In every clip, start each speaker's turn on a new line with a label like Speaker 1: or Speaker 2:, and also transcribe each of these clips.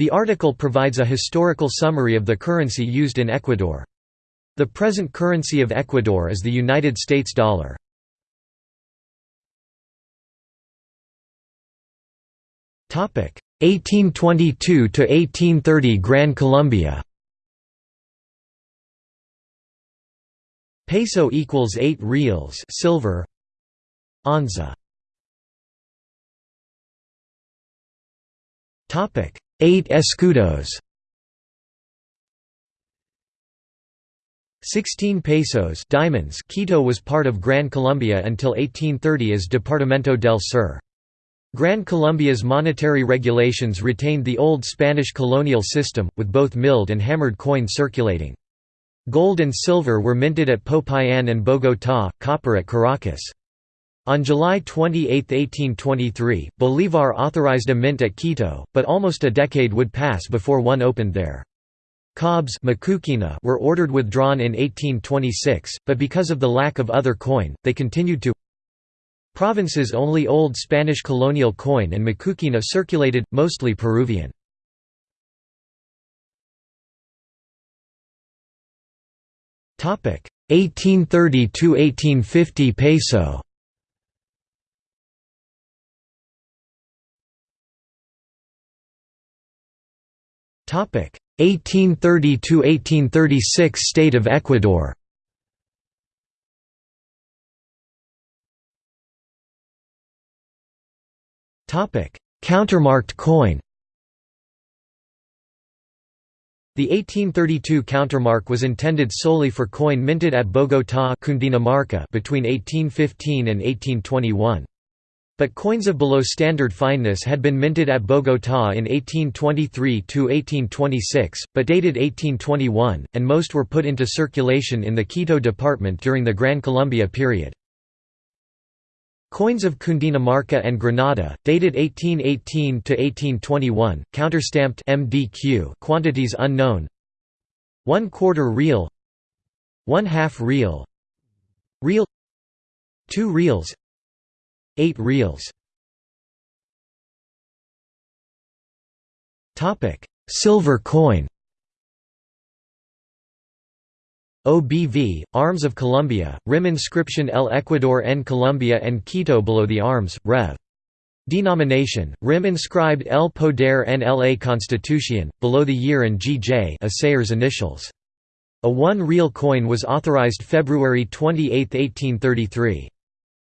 Speaker 1: The article provides a historical summary of the currency used in Ecuador. The present currency of Ecuador is the United States dollar. Topic 1822 to 1830 Gran Colombia. Peso equals 8 reals silver. Onza. Topic 8 escudos. 16 pesos diamonds Quito was part of Gran Colombia until 1830 as Departamento del Sur. Gran Colombia's monetary regulations retained the old Spanish colonial system, with both milled and hammered coin circulating. Gold and silver were minted at Popayan and Bogotá, copper at Caracas. On July 28, 1823, Bolívar authorized a mint at Quito, but almost a decade would pass before one opened there. Cobs were ordered withdrawn in 1826, but because of the lack of other coin, they continued to Province's only old Spanish colonial coin and macuquina circulated, mostly Peruvian. Topic 1830 to 1850 peso. Topic 1830 to 1836 State of Ecuador. Countermarked coin The 1832 countermark was intended solely for coin minted at Bogotá between 1815 and 1821. But coins of below standard fineness had been minted at Bogotá in 1823–1826, but dated 1821, and most were put into circulation in the Quito department during the Gran Colombia period. Coins of Cundinamarca and Granada, dated 1818 to 1821, counterstamped MDQ, quantities unknown. One quarter real, one half real, real, two reals, eight reals. Topic: Silver coin. OBV, Arms of Colombia, rim inscription El Ecuador en Colombia and Quito below the arms, Rev. Denomination, rim inscribed El Poder en la Constitución, below the year and GJ assayer's initials. A one real coin was authorized February 28, 1833.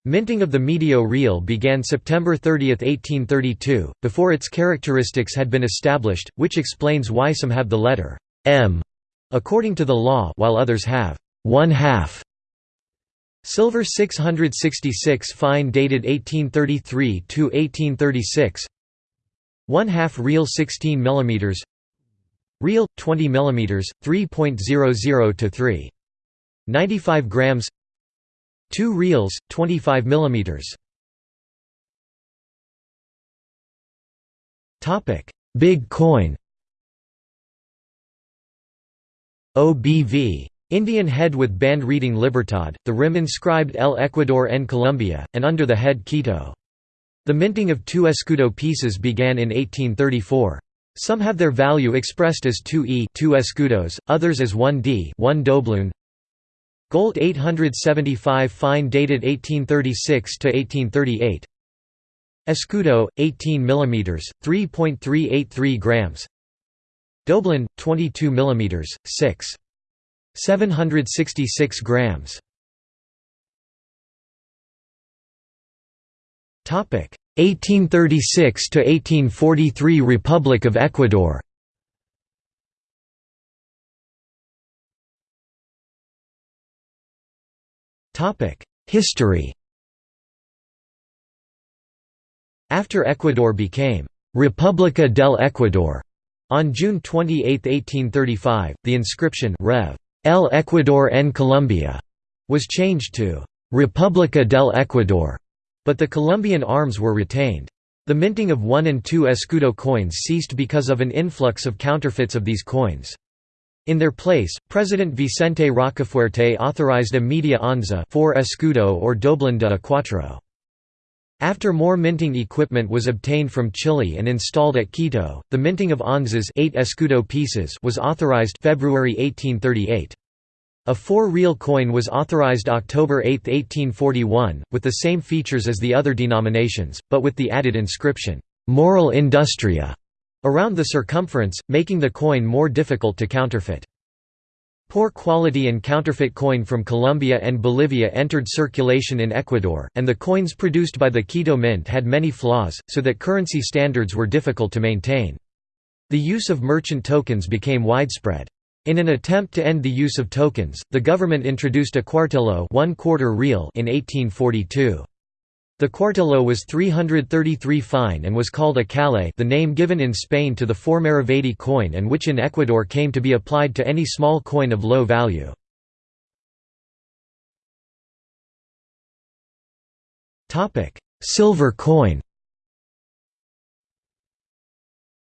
Speaker 1: Minting of the medio real began September 30, 1832, before its characteristics had been established, which explains why some have the letter M according to the law while others have one half. Silver 666 fine dated 1833 to 1836. One half real 16 mm. Real 20 mm 3.00 to 3.95 grams. Two reals, 25 mm. Topic: Big coin. OBV. Indian head with band reading Libertad, the rim inscribed El Ecuador en Colombia, and under the head Quito. The minting of two escudo pieces began in 1834. Some have their value expressed as 2e 2 escudos, others as 1d 1 doubloon. Gold 875 fine dated 1836 to 1838. Escudo 18 mm 3.383 grams. Doblón 22 mm 6 766 grams Topic 1836 to 1843 Republic of Ecuador History After Ecuador became República del Ecuador on June 28, 1835, the inscription Rev. El Ecuador en Colombia was changed to República del Ecuador, but the Colombian arms were retained. The minting of 1 and 2 escudo coins ceased because of an influx of counterfeits of these coins. In their place, President Vicente Rocafuerte authorized a media onza 4 escudo or doblón de cuatro. After more minting equipment was obtained from Chile and installed at Quito, the minting of onzas 8 escudo pieces was authorized February 1838. A four-real coin was authorized October 8, 1841, with the same features as the other denominations, but with the added inscription, "'Moral Industria' around the circumference, making the coin more difficult to counterfeit. Poor quality and counterfeit coin from Colombia and Bolivia entered circulation in Ecuador, and the coins produced by the Quito Mint had many flaws, so that currency standards were difficult to maintain. The use of merchant tokens became widespread. In an attempt to end the use of tokens, the government introduced a cuartillo one quarter real in 1842. The cuartillo was 333 fine and was called a calle the name given in Spain to the four-maravedí coin and which in Ecuador came to be applied to any small coin of low value. Silver coin.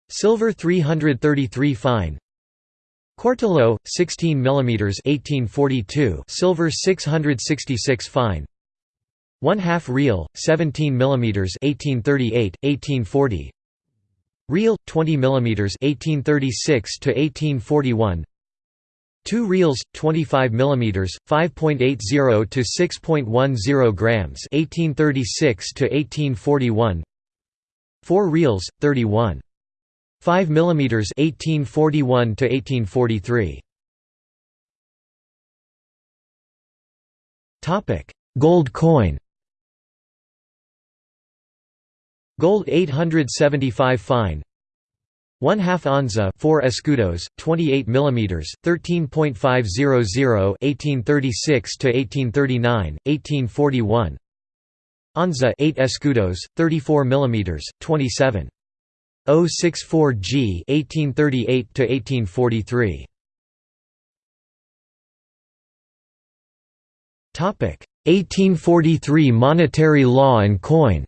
Speaker 1: Silver 333 fine. Cuartillo, 16 mm 1842 silver 666 fine one half real, 17 mm 1838, 1840. Real, 20 mm 1836 to 1841. Two reals 25 mm, 5.80 to 6.10 grams, 1836 to 1841. Four reals 31. 5 mm 1841 to 1843. Topic: Gold coin. Gold 875 fine. 1 half onza 4 escudos 28 mm 13.500 1836 to 1839 1841 onza 8 escudos 34 mm 27 064 G 1838 to 1843 Topic. 1843 monetary law and coin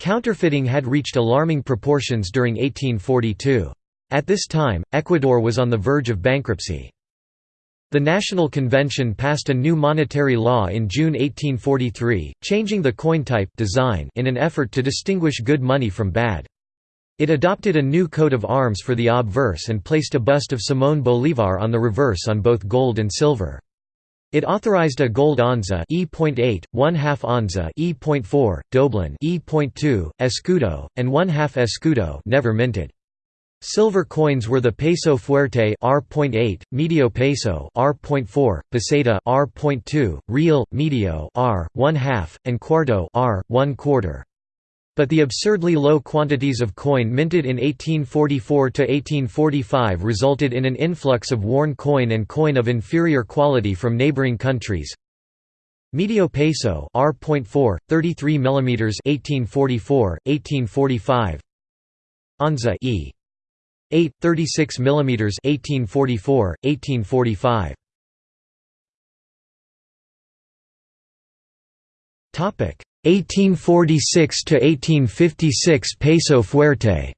Speaker 1: Counterfeiting had reached alarming proportions during 1842. At this time, Ecuador was on the verge of bankruptcy. The National Convention passed a new monetary law in June 1843, changing the coin type design in an effort to distinguish good money from bad. It adopted a new coat of arms for the obverse and placed a bust of Simón Bolívar on the reverse on both gold and silver. It authorized a gold onza E.8, 1 half onza E.4, doblón E.2, escudo, and 1 half escudo never minted. Silver coins were the peso fuerte R.8, medio peso R.4, peseta R.2, real, medio R, 1 half, and cuarto R, 1 quarter. But the absurdly low quantities of coin minted in 1844–1845 resulted in an influx of worn coin and coin of inferior quality from neighboring countries. Medio peso R.4, 33 mm 1844, 1845 Onza E. 8, 36 mm 1844, 1845 Topic 1846 to 1856 peso fuerte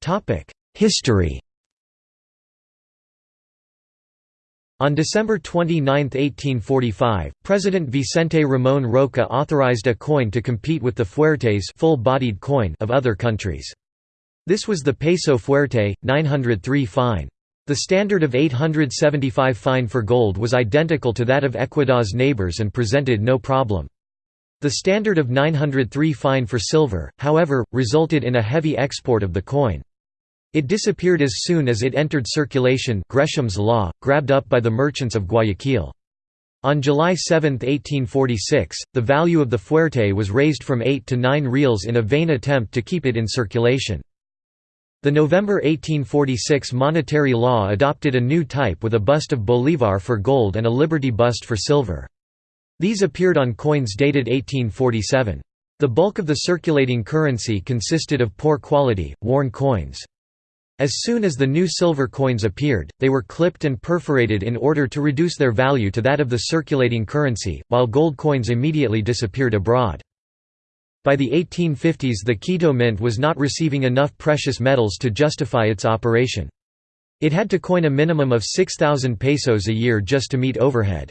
Speaker 1: Topic History On December 29, 1845, President Vicente Ramón Roca authorized a coin to compete with the fuertes full-bodied coin of other countries. This was the peso fuerte, 903 fine. The standard of 875 fine for gold was identical to that of Ecuador's neighbors and presented no problem. The standard of 903 fine for silver, however, resulted in a heavy export of the coin. It disappeared as soon as it entered circulation Gresham's law, grabbed up by the merchants of Guayaquil. On July 7, 1846, the value of the fuerte was raised from 8 to 9 reals in a vain attempt to keep it in circulation. The November 1846 monetary law adopted a new type with a bust of Bolívar for gold and a Liberty bust for silver. These appeared on coins dated 1847. The bulk of the circulating currency consisted of poor quality, worn coins. As soon as the new silver coins appeared, they were clipped and perforated in order to reduce their value to that of the circulating currency, while gold coins immediately disappeared abroad. By the 1850s the Quito Mint was not receiving enough precious metals to justify its operation. It had to coin a minimum of 6,000 pesos a year just to meet overhead.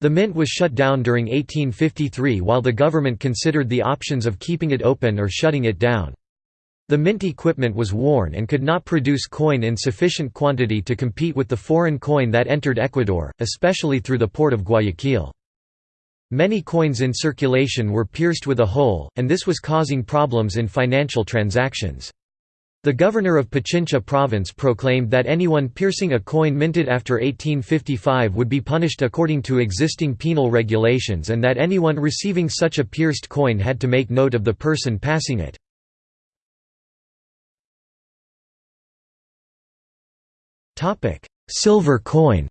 Speaker 1: The mint was shut down during 1853 while the government considered the options of keeping it open or shutting it down. The mint equipment was worn and could not produce coin in sufficient quantity to compete with the foreign coin that entered Ecuador, especially through the port of Guayaquil. Many coins in circulation were pierced with a hole, and this was causing problems in financial transactions. The governor of Pichincha province proclaimed that anyone piercing a coin minted after 1855 would be punished according to existing penal regulations and that anyone receiving such a pierced coin had to make note of the person passing it. Silver coin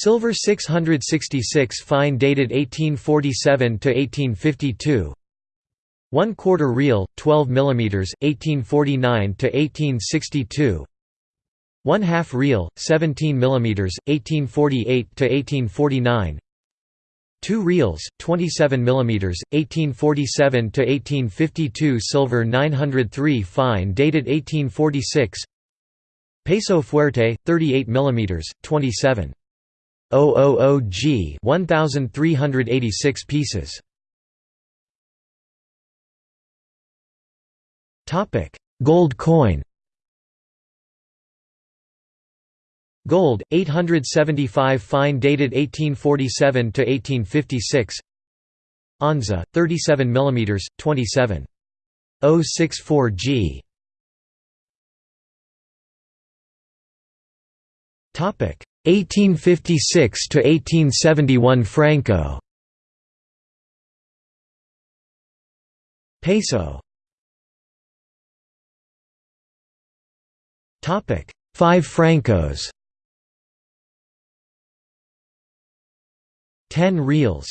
Speaker 1: Silver 666 fine dated 1847 to 1852 1 quarter real 12 mm 1849 to 1862 1 half real 17 mm 1848 to 1849 2 reals, 27 mm, 1847 to 1852 silver 903 fine dated 1846 Peso fuerte 38 mm, 27 000 g 1386 pieces Topic: Gold coin Gold, 875 fine dated 1847 to 1856. Onza, 37 mm, 27. 064 G. 1856 to 1871 Franco. Peso. Topic 5 Francos. 10 reals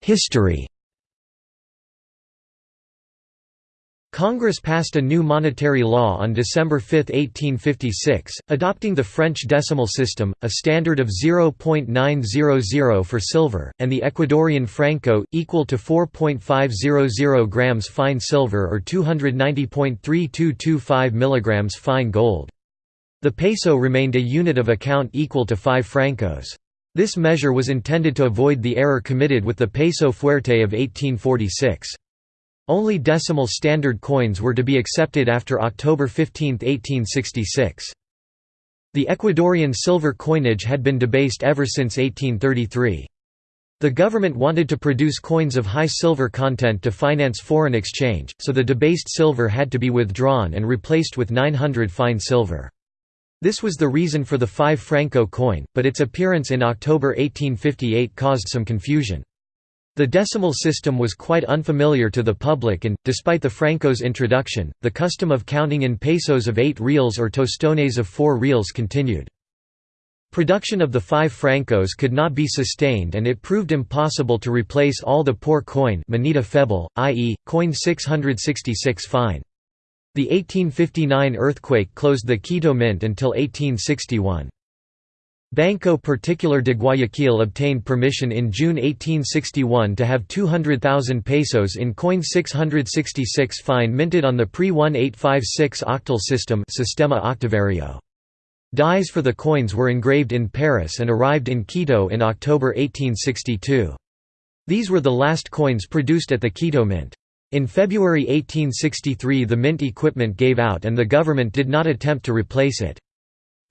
Speaker 1: History Congress passed a new monetary law on December 5, 1856, adopting the French decimal system, a standard of 0.900 for silver, and the Ecuadorian franco, equal to 4.500 grams fine silver or 290.3225 mg fine gold. The peso remained a unit of account equal to 5 francos. This measure was intended to avoid the error committed with the peso fuerte of 1846. Only decimal standard coins were to be accepted after October 15, 1866. The Ecuadorian silver coinage had been debased ever since 1833. The government wanted to produce coins of high silver content to finance foreign exchange, so the debased silver had to be withdrawn and replaced with 900 fine silver. This was the reason for the 5 franco coin, but its appearance in October 1858 caused some confusion. The decimal system was quite unfamiliar to the public and, despite the franco's introduction, the custom of counting in pesos of 8 reals or tostones of 4 reals continued. Production of the 5 francos could not be sustained and it proved impossible to replace all the poor coin feble, i.e., coin 666 fine. The 1859 earthquake closed the Quito Mint until 1861. Banco Particular de Guayaquil obtained permission in June 1861 to have 200,000 pesos in coin 666 fine minted on the pre-1856 octal system Sistema Octavario. Dies for the coins were engraved in Paris and arrived in Quito in October 1862. These were the last coins produced at the Quito Mint. In February 1863 the mint equipment gave out and the government did not attempt to replace it.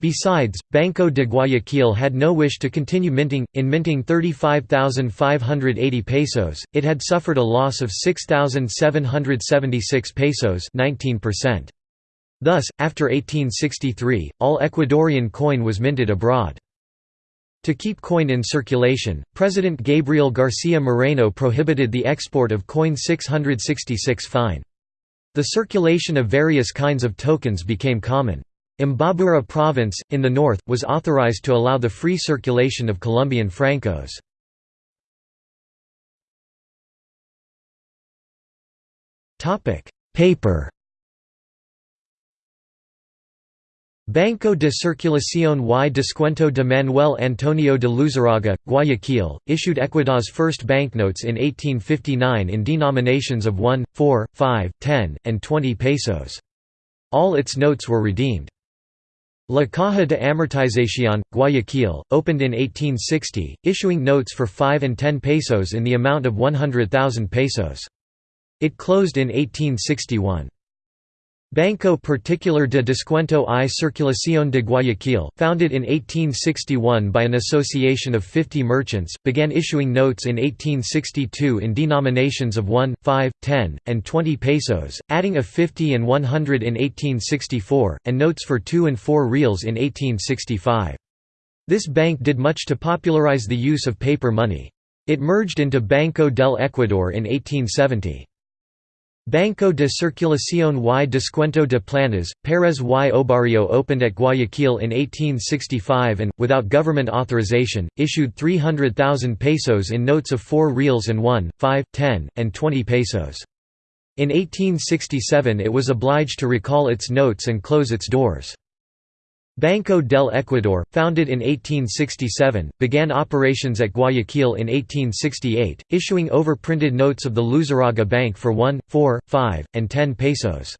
Speaker 1: Besides, Banco de Guayaquil had no wish to continue minting. In minting 35,580 pesos, it had suffered a loss of 6,776 pesos 19%. Thus, after 1863, all Ecuadorian coin was minted abroad. To keep coin in circulation, President Gabriel Garcia Moreno prohibited the export of coin 666 fine. The circulation of various kinds of tokens became common. Imbabura province, in the north, was authorized to allow the free circulation of Colombian francos. Paper Banco de Circulación y Descuento de Manuel Antonio de Luzaraga, Guayaquil, issued Ecuador's first banknotes in 1859 in denominations of 1, 4, 5, 10, and 20 pesos. All its notes were redeemed. La Caja de Amortización, Guayaquil, opened in 1860, issuing notes for 5 and 10 pesos in the amount of 100,000 pesos. It closed in 1861. Banco Particular de Descuento y Circulación de Guayaquil, founded in 1861 by an association of 50 merchants, began issuing notes in 1862 in denominations of 1, 5, 10, and 20 pesos, adding a 50 and 100 in 1864, and notes for 2 and 4 reals in 1865. This bank did much to popularize the use of paper money. It merged into Banco del Ecuador in 1870. Banco de Circulación y Descuento de Planas, Pérez y Obarrio opened at Guayaquil in 1865 and, without government authorization, issued 300,000 pesos in notes of 4 reals and 1, 5, 10, and 20 pesos. In 1867 it was obliged to recall its notes and close its doors. Banco del Ecuador, founded in 1867, began operations at Guayaquil in 1868, issuing overprinted notes of the Luzaraga Bank for 1, 4, 5, and 10 pesos.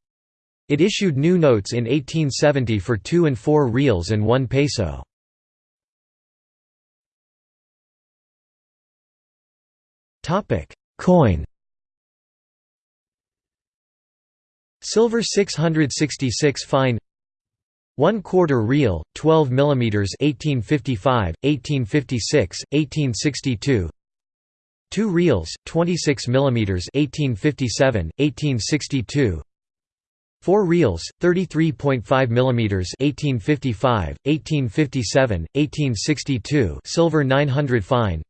Speaker 1: It issued new notes in 1870 for 2 and 4 reals and 1 peso. Coin Silver 666 fine 1 quarter real, 12 mm 1855, 1856, 1862 2 reals, 26 mm 1857, 1862 4 reals, 33.5 mm 1855, 1857, 1862 silver 900 fine.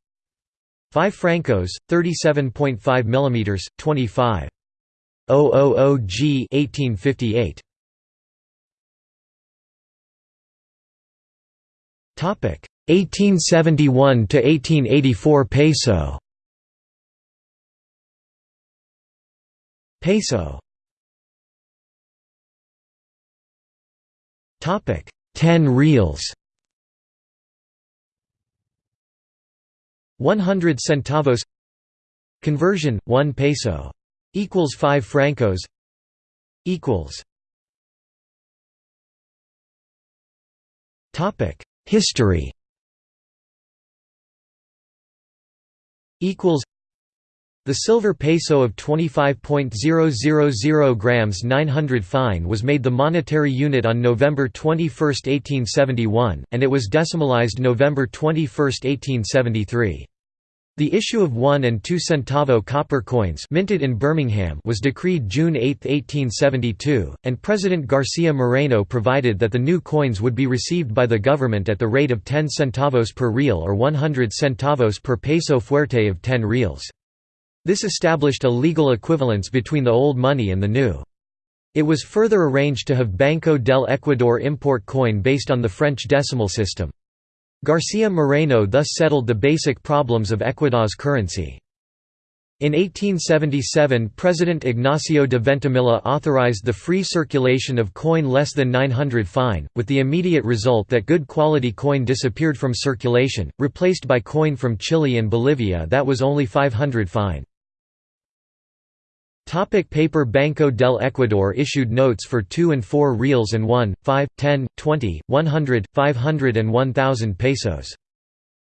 Speaker 1: 5 francos, 37.5 mm, 25. 000 g 1858 1871 to 1884 peso. Peso. Topic. 10 reals. 100 centavos. Conversion 1 peso. Equals 5 francos. Equals. Topic History equals the silver peso of 25.000 grams 900 fine was made the monetary unit on November 21, 1871, and it was decimalized November 21, 1873. The issue of 1 and 2 centavo copper coins minted in Birmingham was decreed June 8, 1872, and President Garcia Moreno provided that the new coins would be received by the government at the rate of 10 centavos per real or 100 centavos per peso fuerte of 10 reals. This established a legal equivalence between the old money and the new. It was further arranged to have Banco del Ecuador import coin based on the French decimal system. Garcia Moreno thus settled the basic problems of Ecuador's currency. In 1877 President Ignacio de Veintemilla authorized the free circulation of coin less than 900 fine, with the immediate result that good quality coin disappeared from circulation, replaced by coin from Chile and Bolivia that was only 500 fine. Topic paper Banco del Ecuador issued notes for 2 and 4 reals and 1, 5, 10, 20, 100, 500 and 1000 pesos.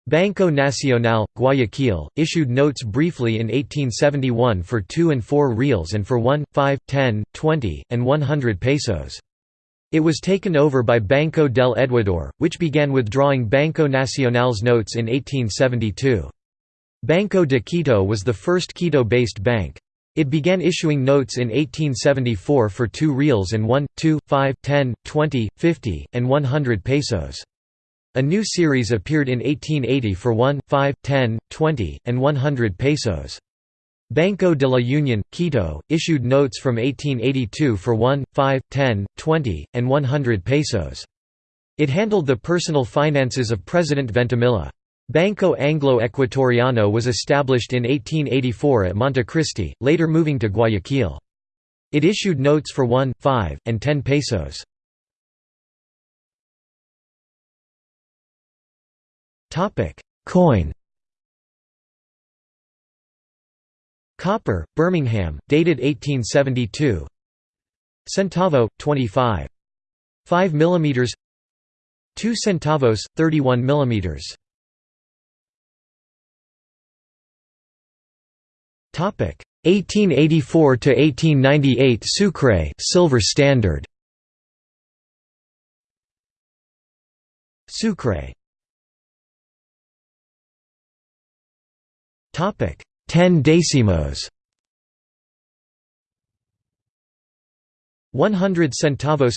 Speaker 1: Banco Nacional, Guayaquil, issued notes briefly in 1871 for 2 and 4 reals and for 1, 5, 10, 20, and 100 pesos. It was taken over by Banco del Ecuador, which began withdrawing Banco Nacional's notes in 1872. Banco de Quito was the first Quito-based bank. It began issuing notes in 1874 for 2 reals and 1, 2, 5, 10, 20, 50, and 100 pesos. A new series appeared in 1880 for 1, 5, 10, 20, and 100 pesos. Banco de la Union, Quito, issued notes from 1882 for 1, 5, 10, 20, and 100 pesos. It handled the personal finances of President Veintemilla. Banco Anglo Ecuatoriano was established in 1884 at Montecristi, later moving to Guayaquil. It issued notes for 1, 5, and 10 pesos. Coin Copper, Birmingham, dated 1872 Centavo, 25. 5 mm 2 centavos, 31 mm 1884 to 1898 Sucre silver standard. Sucre. Topic. 10 decimos. 100 centavos.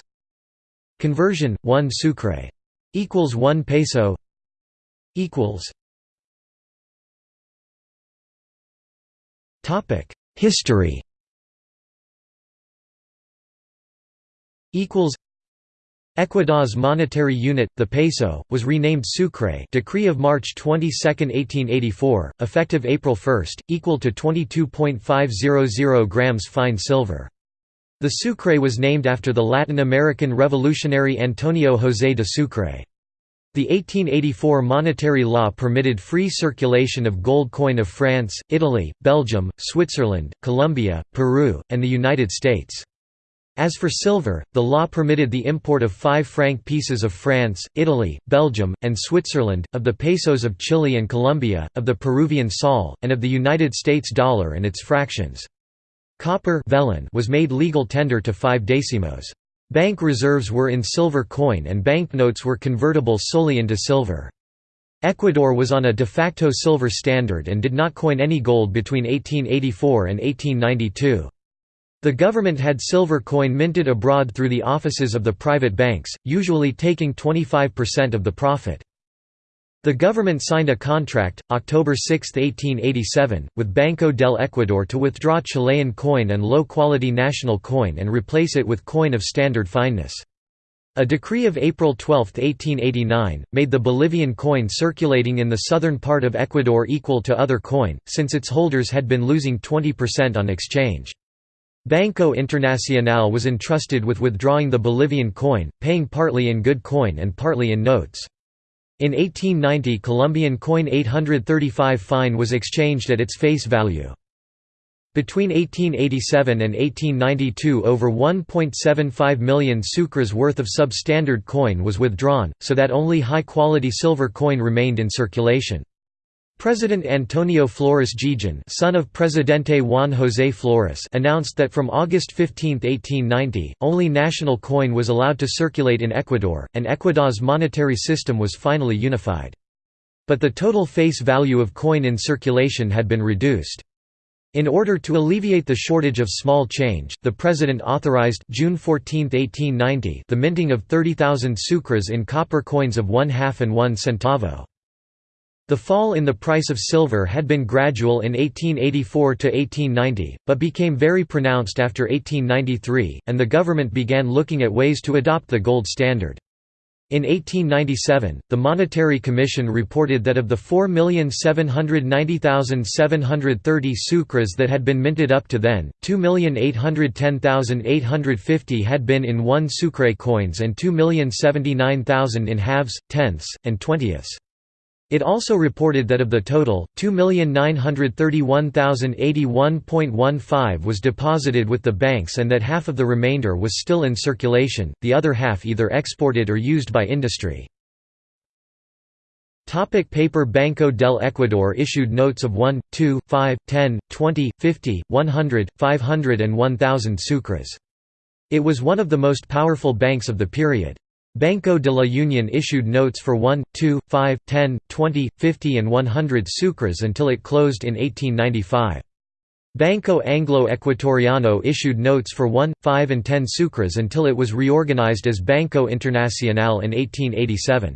Speaker 1: Conversion 1 sucre. Equals 1 peso. Equals Topic History equals Ecuador's monetary unit, the peso, was renamed Sucre Decree of March 22, 1884, effective April 1, equal to 22.500 grams fine silver. The Sucre was named after the Latin American revolutionary Antonio José de Sucre. The 1884 monetary law permitted free circulation of gold coin of France, Italy, Belgium, Switzerland, Colombia, Peru, and the United States. As for silver, the law permitted the import of 5 franc pieces of France, Italy, Belgium, and Switzerland, of the pesos of Chile and Colombia, of the Peruvian sol, and of the United States dollar and its fractions. Copper was made legal tender to 5 decimos. Bank reserves were in silver coin and banknotes were convertible solely into silver. Ecuador was on a de facto silver standard and did not coin any gold between 1884 and 1892. The government had silver coin minted abroad through the offices of the private banks, usually taking 25% of the profit. The government signed a contract, October 6, 1887, with Banco del Ecuador to withdraw Chilean coin and low-quality national coin and replace it with coin of standard fineness. A decree of April 12, 1889, made the Bolivian coin circulating in the southern part of Ecuador equal to other coin, since its holders had been losing 20% on exchange. Banco Internacional was entrusted with withdrawing the Bolivian coin, paying partly in good coin and partly in notes. In 1890 Colombian coin 835 fine was exchanged at its face value. Between 1887 and 1892 over 1.75 million sucres worth of substandard coin was withdrawn, so that only high-quality silver coin remained in circulation. President Antonio Flores Jijón son of Presidente Juan José Flores announced that from August 15, 1890, only national coin was allowed to circulate in Ecuador, and Ecuador's monetary system was finally unified. But the total face value of coin in circulation had been reduced. In order to alleviate the shortage of small change, the President authorized June 14, 1890, the minting of 30,000 sucres in copper coins of one half and one centavo. The fall in the price of silver had been gradual in 1884 to 1890, but became very pronounced after 1893, and the government began looking at ways to adopt the gold standard. In 1897, the Monetary Commission reported that of the 4,790,730 sucres that had been minted up to then, 2,810,850 had been in one sucre coins and 2,079,000 in halves, tenths, and twentieths. It also reported that of the total, 2,931,081.15 was deposited with the banks and that half of the remainder was still in circulation, the other half either exported or used by industry. Topic paper Banco del Ecuador issued notes of 1, 2, 5, 10, 20, 50, 100, 500 and 1000 sucres. It was one of the most powerful banks of the period. Banco de la Union issued notes for 1, 2, 5, 10, 20, 50 and 100 sucres until it closed in 1895. Banco Anglo Ecuatoriano issued notes for 1, 5 and 10 sucres until it was reorganized as Banco Internacional in 1887.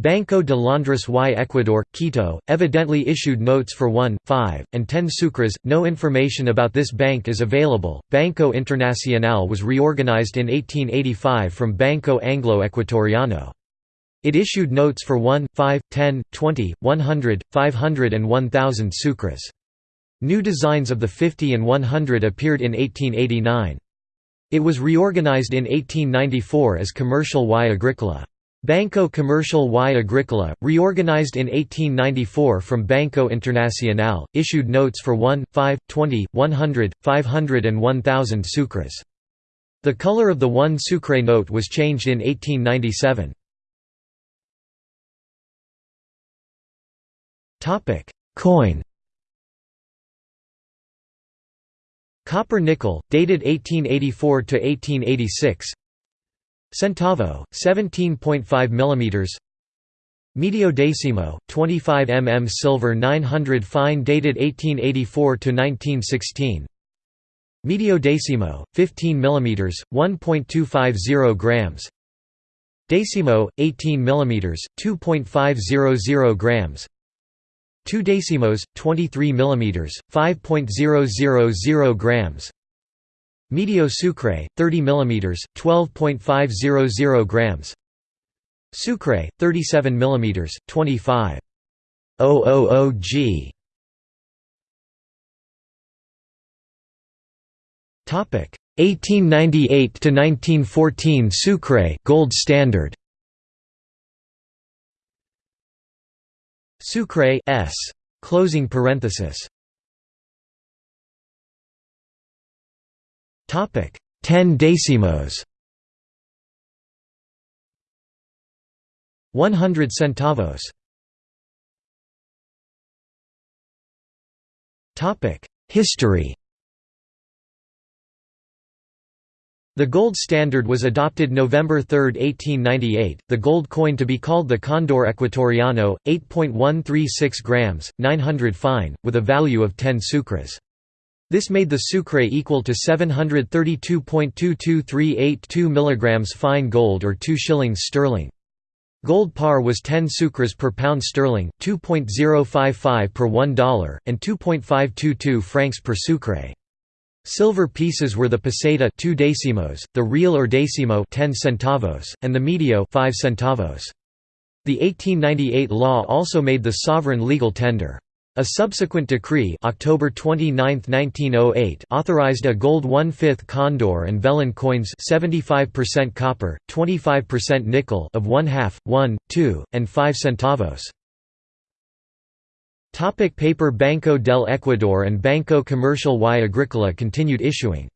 Speaker 1: Banco de Londres y Ecuador, Quito, evidently issued notes for 1, 5, and 10 sucres. No information about this bank is available. Banco Internacional was reorganized in 1885 from Banco Anglo Ecuatoriano. It issued notes for 1, 5, 10, 20, 100, 500 and 1000 sucres. New designs of the 50 and 100 appeared in 1889. It was reorganized in 1894 as Comercial y Agricola. Banco Comercial y Agrícola, reorganized in 1894 from Banco Internacional, issued notes for 1, 5, 20, 100, 500 and 1000 sucres. The color of the 1 sucre note was changed in 1897. Coin Copper nickel, dated 1884 to 1886. Centavo, 17.5 mm Medio decimo, 25 mm silver 900 fine dated 1884–1916 Medio decimo, 15 mm, 1.250 grams. Decimo, 18 mm, 2.500 grams. 2 decimos, 23 mm, 5.000 grams Medio sucre, 30 mm, 12.500 grams. Sucre, 37 mm, 25.000 g. Topic. 1898 to 1914 Sucre gold standard. Sucre s. Closing parenthesis 10 decimos. 100 centavos. History. The gold standard was adopted November 3, 1898, the gold coin to be called the Condor Ecuatoriano, 8.136 grams, 900 fine, with a value of 10 sucres. This made the sucre equal to 732.22382 mg fine gold or 2 shillings sterling. Gold par was 10 sucres per pound sterling, 2.055 per $1, and 2.522 francs per sucre. Silver pieces were the peseta 2 decimos, the real or decimo 10 centavos, and the medio 5 centavos. The 1898 law also made the sovereign legal tender. A subsequent decree October 29, 1908 authorized a gold 1/5 condor and vellon coins 75% copper, 25% nickel of 1 half, 1, 2, and 5 centavos. Topic paper Banco del Ecuador and Banco Comercial y Agrícola continued issuing.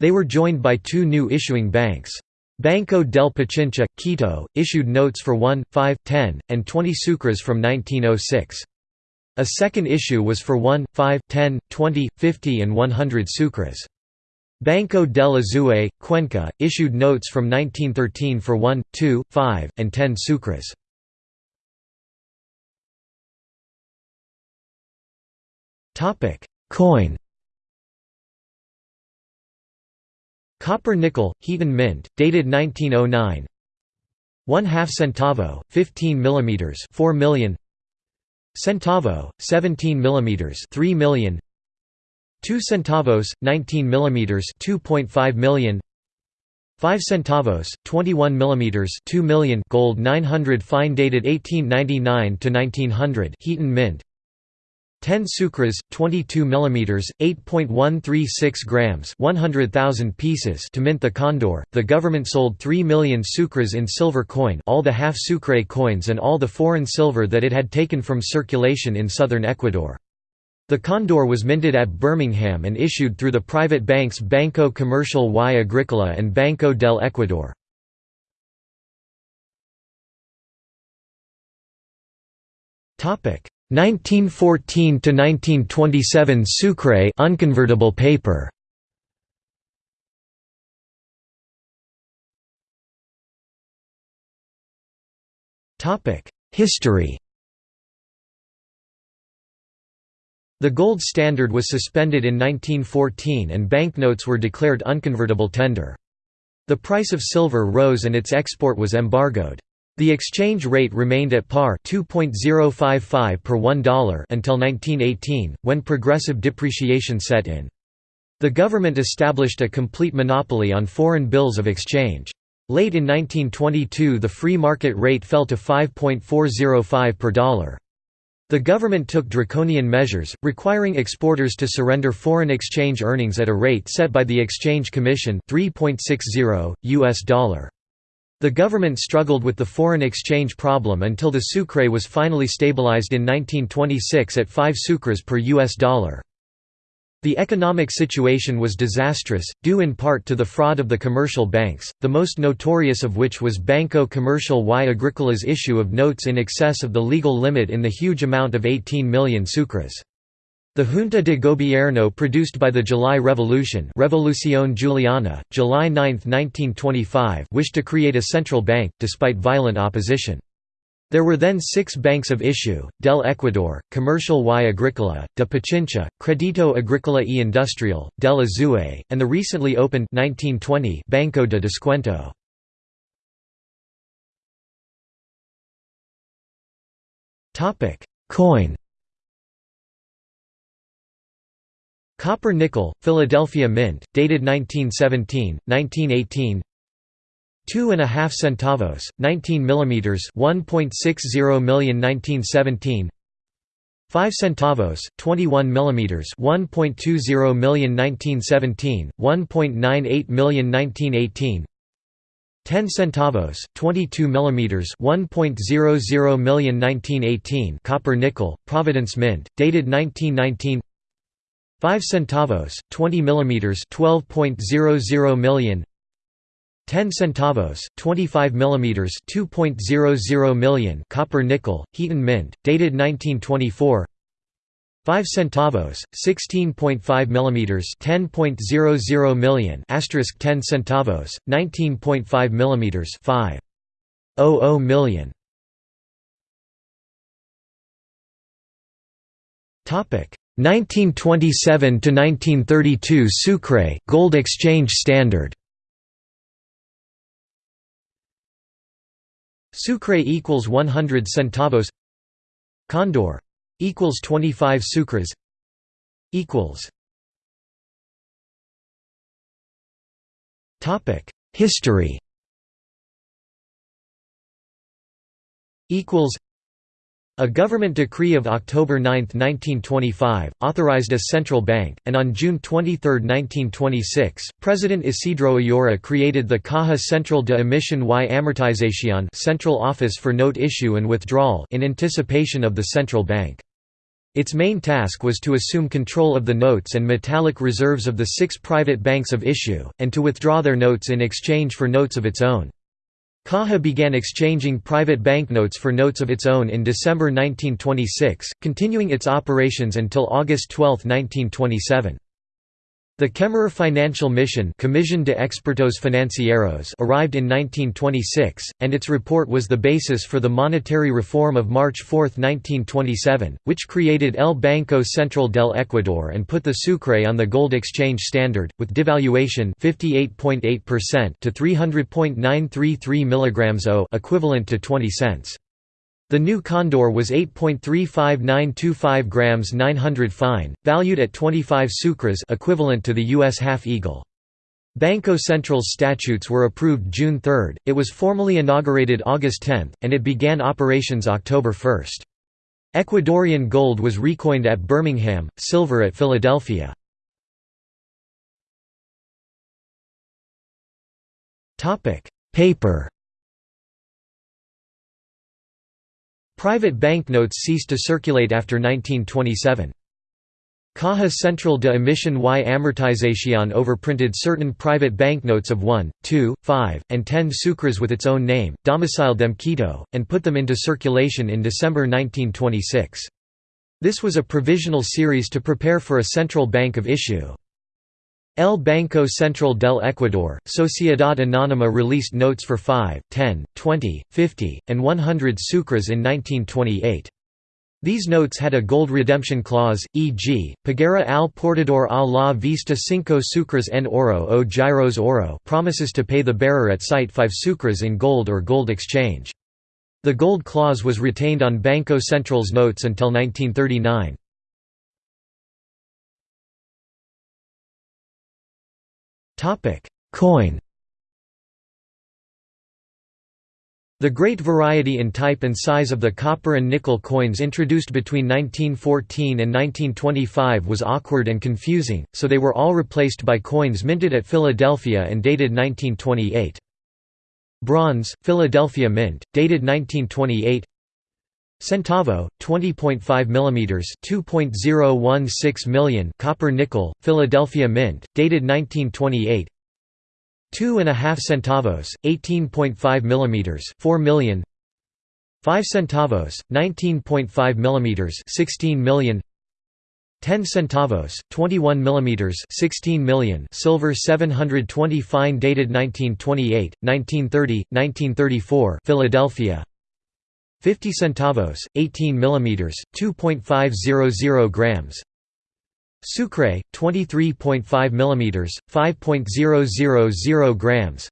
Speaker 1: They were joined by two new issuing banks. Banco del Pichincha, Quito, issued notes for 1, 5, 10, and 20 sucres from 1906. A second issue was for 1, 5, 10, 20, 50 and 100 sucres. Banco del Azuay, Cuenca, issued notes from 1913 for 1, 2, 5, and 10 sucres. Coin Copper nickel, Heaton Mint, dated 1909 1 half centavo, 15 mm 4 million Centavo, 17 mm 3 million. 2 centavos, 19 mm 2.5 million. 5 centavos, 21 mm 2 million. Gold 900 fine dated 1899 to 1900 Heaton mint 10 sucres, 22 mm, 8.136 grams 100,000 pieces to mint the condor. The government sold 3 million sucres in silver coin all the half sucre coins and all the foreign silver that it had taken from circulation in southern Ecuador. The condor was minted at Birmingham and issued through the private banks Banco Comercial y Agrícola and Banco del Ecuador. Topic 1914 to 1927 Sucre unconvertible paper Topic History The gold standard was suspended in 1914 and banknotes were declared unconvertible tender. The price of silver rose and its export was embargoed. The exchange rate remained at par 2.055 per $1 until 1918, when progressive depreciation set in. The government established a complete monopoly on foreign bills of exchange. Late in 1922 the free market rate fell to 5.405 per dollar. The government took draconian measures, requiring exporters to surrender foreign exchange earnings at a rate set by the Exchange Commission 3.60 US dollar. The government struggled with the foreign exchange problem until the sucre was finally stabilized in 1926 at 5 sucres per US dollar. The economic situation was disastrous, due in part to the fraud of the commercial banks, the most notorious of which was Banco Comercial y Agricola's issue of notes in excess of the legal limit in the huge amount of 18 million sucres. The Junta de Gobierno produced by the July Revolution Revolución Juliana, July 9, 1925 wished to create a central bank, despite violent opposition. There were then six banks of issue, del Ecuador, Comercial y Agricola, de Pichincha, Credito Agrícola y Industrial, del Azuay, and the recently opened 1920 Banco de Descuento. Coin Copper nickel, Philadelphia Mint, dated 1917, 1918 Two and a half centavos, 19 mm 1.60 million 1917 5 centavos, 21 mm 1.20 million 1917, 1.98 million 1918 10 centavos, 22 mm 1.00 million 1918 copper nickel, Providence Mint, dated 1919 5 centavos, 20 mm 12.00 million. 10 centavos, 25 mm 2.00 million copper nickel, Heaton Mint, dated 1924 5 centavos, 16.5 mm 10.00 million asterisk 10 centavos, 19.5 mm 5.00 million. Topic 1927 to 1932 Sucre gold exchange standard. Sucre equals 100 centavos. Condor equals 25 sucres. Equals. Topic History. Equals a government decree of October 9, 1925, authorized a central bank, and on June 23, 1926, President Isidro Ayora created the Caja Central de Emisión y Amortización Central Office for Note Issue and Withdrawal in anticipation of the central bank. Its main task was to assume control of the notes and metallic reserves of the six private banks of issue, and to withdraw their notes in exchange for notes of its own. Caja began exchanging private banknotes for notes of its own in December 1926, continuing its operations until August 12, 1927. The Kemmerer Financial Mission Comisión de Expertos Financieros arrived in 1926, and its report was the basis for the monetary reform of March 4, 1927, which created El Banco Central del Ecuador and put the sucre on the gold exchange standard, with devaluation 58.8% to 300.933 mg O equivalent to 20 cents. The new Condor was 8.35925 grams 900 fine, valued at 25 sucres equivalent to the U.S. half-eagle. Banco Central's statutes were approved June 3, it was formally inaugurated August 10, and it began operations October 1. Ecuadorian gold was recoined at Birmingham, silver at Philadelphia. Paper Private banknotes ceased to circulate after 1927. Caja Central de Emisión y Amortización overprinted certain private banknotes of 1, 2, 5, and 10 sucres with its own name, domiciled them Quito, and put them into circulation in December 1926. This was a provisional series to prepare for a central bank of issue. El Banco Central del Ecuador, Sociedad Anónima released notes for 5, 10, 20, 50, and 100 sucres in 1928. These notes had a gold redemption clause, e.g., Pagara al portador a la vista cinco sucres en oro o giros oro promises to pay the bearer at sight 5 sucres in gold or gold exchange. The gold clause was retained on Banco Central's notes until 1939. Topic: Coin. The great variety in type and size of the copper and nickel coins introduced between 1914 and 1925 was awkward and confusing, so they were all replaced by coins minted at Philadelphia and dated 1928. Bronze, Philadelphia Mint, dated 1928 Centavo, 20.5 mm 2.016 million copper nickel, Philadelphia Mint, dated 1928 Two and a half centavos, 18.5 mm 4 million. 5 centavos, 19.5 mm 16 million. 10 centavos, 21 mm 16 million. Silver 720 fine dated 1928, 1930, 1934 Philadelphia 50 centavos, 18 mm 2.500 grams Sucre, 23.5 mm 5.000 grams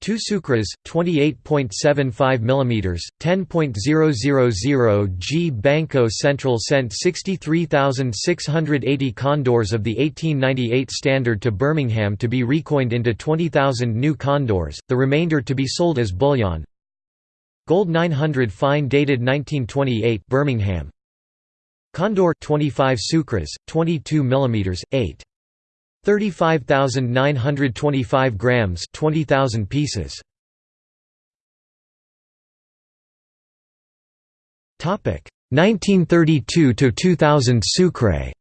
Speaker 1: Two sucres, 28.75 mm, 10.000 G. Banco Central sent 63,680 condors of the 1898 standard to Birmingham to be recoined into 20,000 new condors, the remainder to be sold as bullion. Gold 900 fine dated 1928 Birmingham. Condor 25 sucres, 22 mm, 8. 35,925 grams 20,000 pieces Topic 1932 to 2000 Sucre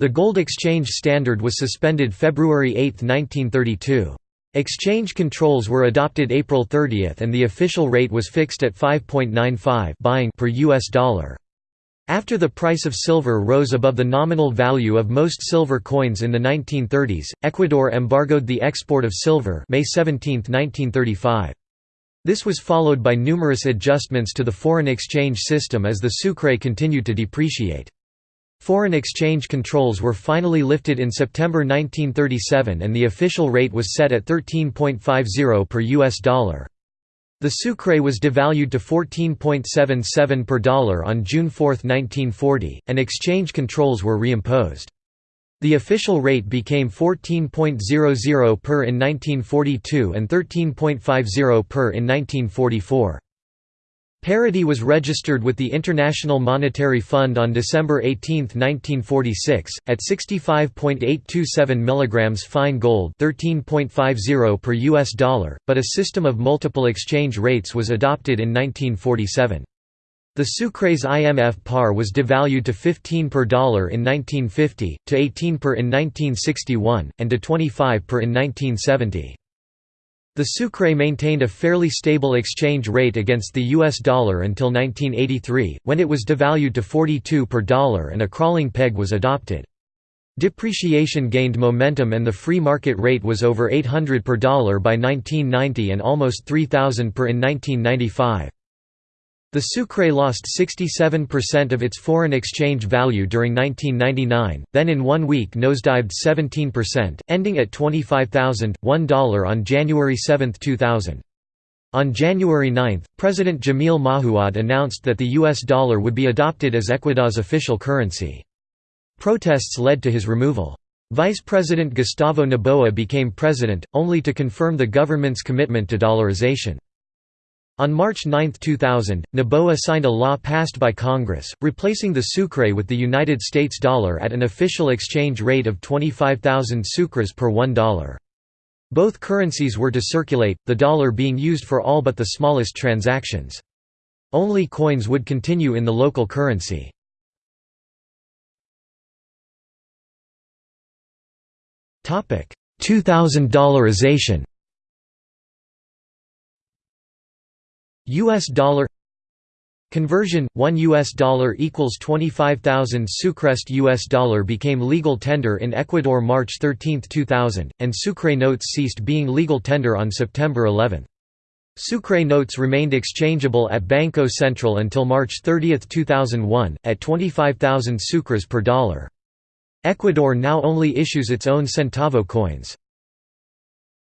Speaker 1: The gold exchange standard was suspended February 8, 1932. Exchange controls were adopted April 30 and the official rate was fixed at 5.95 buying per US dollar. After the price of silver rose above the nominal value of most silver coins in the 1930s, Ecuador embargoed the export of silver May 17, 1935. This was followed by numerous adjustments to the foreign exchange system as the sucre continued to depreciate. Foreign exchange controls were finally lifted in September 1937 and the official rate was set at 13.50 per US dollar. The sucre was devalued to 14.77 per dollar on June 4, 1940, and exchange controls were reimposed. The official rate became 14.00 per in 1942 and 13.50 per in 1944. Parity was registered with the International Monetary Fund on December 18, 1946, at 65.827 mg fine gold 13.50 per US dollar, but a system of multiple exchange rates was adopted in 1947. The Sucre's IMF par was devalued to 15 per dollar in 1950, to 18 per in 1961, and to 25 per in 1970. The sucre maintained a fairly stable exchange rate against the US dollar until 1983, when it was devalued to 42 per dollar and a crawling peg was adopted. Depreciation gained momentum and the free market rate was over 800 per dollar by 1990 and almost 3000 per in 1995. The sucre lost 67% of its foreign exchange value during 1999, then in one week nosedived 17%, ending at $25,001 on January 7, 2000. On January 9, President Jamil Mahuad announced that the US dollar would be adopted as Ecuador's official currency. Protests led to his removal. Vice President Gustavo Noboa became president, only to confirm the government's commitment to dollarization. On March 9, 2000, Noboa signed a law passed by Congress, replacing the sucre with the United States dollar at an official exchange rate of 25,000 sucres per $1. Both currencies were to circulate, the dollar being used for all but the smallest transactions. Only coins would continue in the local currency. Topic: 2000 dollarization. US dollar Conversion 1 US dollar equals 25,000 Sucrest US dollar became legal tender in Ecuador March 13, 2000, and Sucre notes ceased being legal tender on September 11. Sucre notes remained exchangeable at Banco Central until March 30, 2001, at 25,000 sucres per dollar. Ecuador now only issues its own centavo coins.